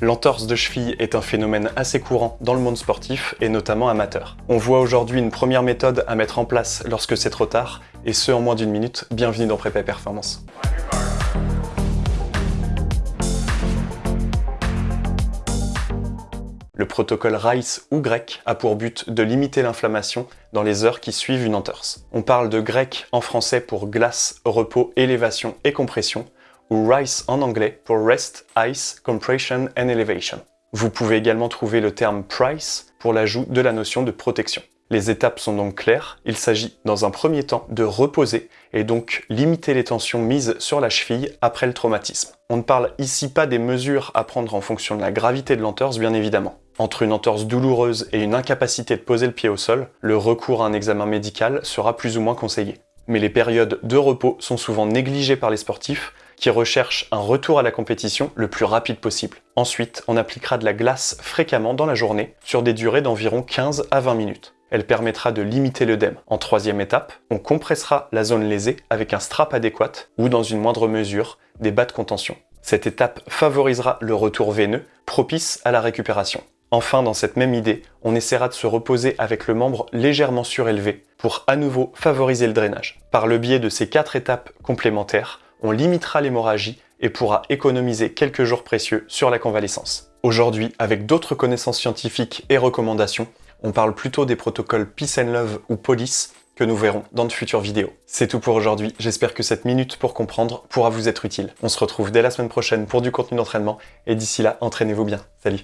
L'entorse de cheville est un phénomène assez courant dans le monde sportif et notamment amateur. On voit aujourd'hui une première méthode à mettre en place lorsque c'est trop tard et ce en moins d'une minute. Bienvenue dans Prépa Performance. Le protocole RICE ou grec a pour but de limiter l'inflammation dans les heures qui suivent une entorse. On parle de grec en français pour glace, repos, élévation et compression, ou RICE en anglais pour Rest, Ice, Compression and Elevation. Vous pouvez également trouver le terme PRICE pour l'ajout de la notion de protection. Les étapes sont donc claires, il s'agit dans un premier temps de reposer et donc limiter les tensions mises sur la cheville après le traumatisme. On ne parle ici pas des mesures à prendre en fonction de la gravité de l'entorse bien évidemment. Entre une entorse douloureuse et une incapacité de poser le pied au sol, le recours à un examen médical sera plus ou moins conseillé. Mais les périodes de repos sont souvent négligées par les sportifs qui recherchent un retour à la compétition le plus rapide possible. Ensuite, on appliquera de la glace fréquemment dans la journée sur des durées d'environ 15 à 20 minutes. Elle permettra de limiter l'œdème. En troisième étape, on compressera la zone lésée avec un strap adéquat ou dans une moindre mesure des bas de contention. Cette étape favorisera le retour veineux, propice à la récupération. Enfin, dans cette même idée, on essaiera de se reposer avec le membre légèrement surélevé pour à nouveau favoriser le drainage. Par le biais de ces quatre étapes complémentaires, on limitera l'hémorragie et pourra économiser quelques jours précieux sur la convalescence. Aujourd'hui, avec d'autres connaissances scientifiques et recommandations, on parle plutôt des protocoles Peace and Love ou Police que nous verrons dans de futures vidéos. C'est tout pour aujourd'hui, j'espère que cette minute pour comprendre pourra vous être utile. On se retrouve dès la semaine prochaine pour du contenu d'entraînement, et d'ici là, entraînez-vous bien. Salut